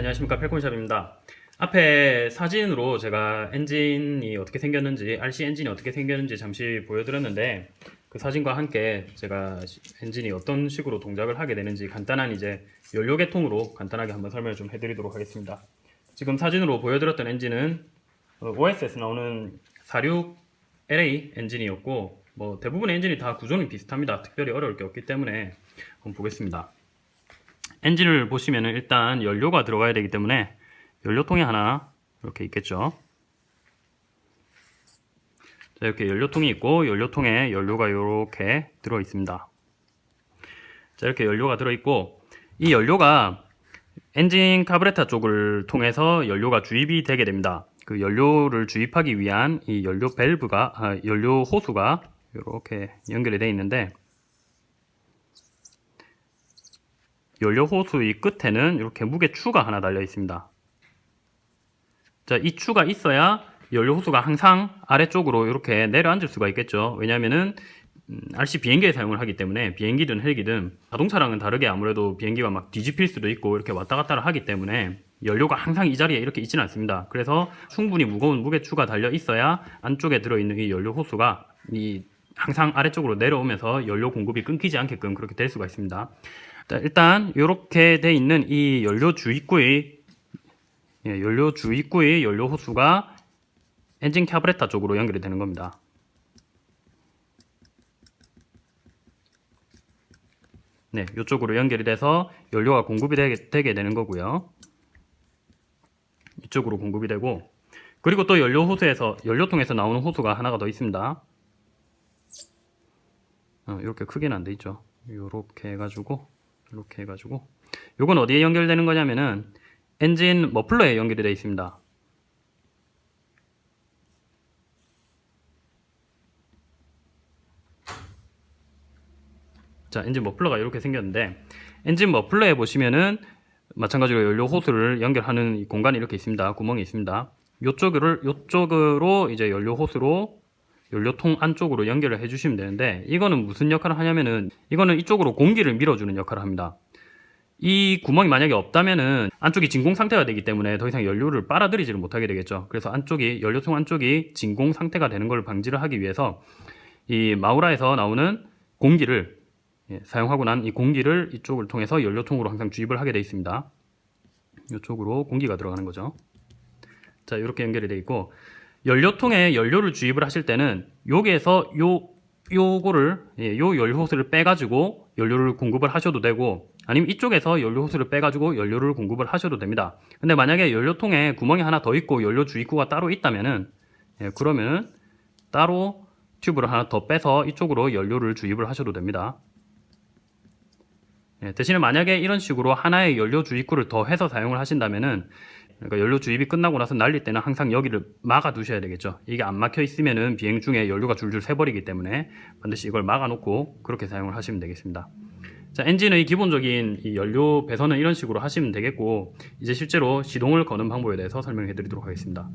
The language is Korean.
안녕하십니까. 펠콘샵입니다. 앞에 사진으로 제가 엔진이 어떻게 생겼는지 RC 엔진이 어떻게 생겼는지 잠시 보여드렸는데 그 사진과 함께 제가 시- 엔진이 어떤 식으로 동작을 하게 되는지 간단한 이제 연료 계통으로 간단하게 한번 설명을 좀 해드리도록 하겠습니다. 지금 사진으로 보여드렸던 엔진은 어, OS에서 나오는 46LA 엔진이었고 뭐 대부분의 엔진이 다 구조는 비슷합니다. 특별히 어려울 게 없기 때문에 한번 보겠습니다 엔진을 보시면은 일단 연료가 들어가야 되기 때문에 연료통이 하나 이렇게 있겠죠. 자, 이렇게 연료통이 있고 연료통에 연료가 이렇게 들어 있습니다. 자, 이렇게 연료가 들어 있고 이 연료가 엔진 카브레타 쪽을 통해서 연료가 주입이 되게 됩니다. 그 연료를 주입하기 위한 이 연료 밸브가 아, 연료 호수가 이렇게 연결이 되어 있는데 연료 호수의 끝에는 이렇게 무게 추가 하나 달려 있습니다. 자, 이 추가 있어야 연료 호수가 항상 아래쪽으로 이렇게 내려앉을 수가 있겠죠. 왜냐하면은 음, RC 비행기에 사용을 하기 때문에 비행기든 헬기든 자동차랑은 다르게 아무래도 비행기가 막 뒤집힐 수도 있고 이렇게 왔다 갔다 하기 때문에 연료가 항상 이 자리에 이렇게 있지는 않습니다. 그래서 충분히 무거운 무게추가 달려 있어야 안쪽에 들어있는 이 연료 호수가 이 항상 아래쪽으로 내려오면서 연료 공급이 끊기지 않게끔 그렇게 될 수가 있습니다. 자, 일단 이렇게 돼 있는 이 연료 주입구의 예, 연료 주입구의 연료 호수가 엔진 캐브레타 쪽으로 연결이 되는 겁니다. 네, 이쪽으로 연결이 돼서 연료가 공급이 되게, 되게 되는 거고요. 이쪽으로 공급이 되고 그리고 또 연료 호수에서 연료통에서 나오는 호수가 하나가 더 있습니다. 어, 이렇게 크게는 안 돼 있죠. 이렇게 해가지고 이렇게 해가지고 요건 어디에 연결되는 거냐면은 엔진 머플러에 연결이 되어 있습니다. 자, 엔진 머플러가 이렇게 생겼는데 엔진 머플러에 보시면은 마찬가지로 연료 호스를 연결하는 이 공간이 이렇게 있습니다. 구멍이 있습니다. 요쪽을 요쪽으로 이제 연료 호스로 연료통 안쪽으로 연결을 해주시면 되는데 이거는 무슨 역할을 하냐면은 이거는 이쪽으로 공기를 밀어주는 역할을 합니다. 이 구멍이 만약에 없다면은 안쪽이 진공 상태가 되기 때문에 더 이상 연료를 빨아들이지를 못하게 되겠죠. 그래서 안쪽이 연료통 안쪽이 진공 상태가 되는 걸 방지를 하기 위해서 이 마우라에서 나오는 공기를 예, 사용하고 난 이 공기를 이쪽을 통해서 연료통으로 항상 주입을 하게 되어 있습니다. 이쪽으로 공기가 들어가는 거죠. 자, 이렇게 연결이 되어 있고 연료통에 연료를 주입을 하실 때는 여기에서 요 요거를 예, 요 연료 호스를 빼 가지고 연료를 공급을 하셔도 되고 아니면 이쪽에서 연료 호스를 빼 가지고 연료를 공급을 하셔도 됩니다. 근데 만약에 연료통에 구멍이 하나 더 있고 연료 주입구가 따로 있다면은 예, 그러면 따로 튜브를 하나 더 빼서 이쪽으로 연료를 주입을 하셔도 됩니다. 예, 대신에 만약에 이런 식으로 하나의 연료 주입구를 더 해서 사용을 하신다면은 그러니까 연료 주입이 끝나고 나서 날릴 때는 항상 여기를 막아 두셔야 되겠죠. 이게 안 막혀 있으면은 비행 중에 연료가 줄줄 새버리기 때문에 반드시 이걸 막아 놓고 그렇게 사용을 하시면 되겠습니다. 자, 엔진의 기본적인 이 연료 배선은 이런 식으로 하시면 되겠고 이제 실제로 시동을 거는 방법에 대해서 설명해 드리도록 하겠습니다.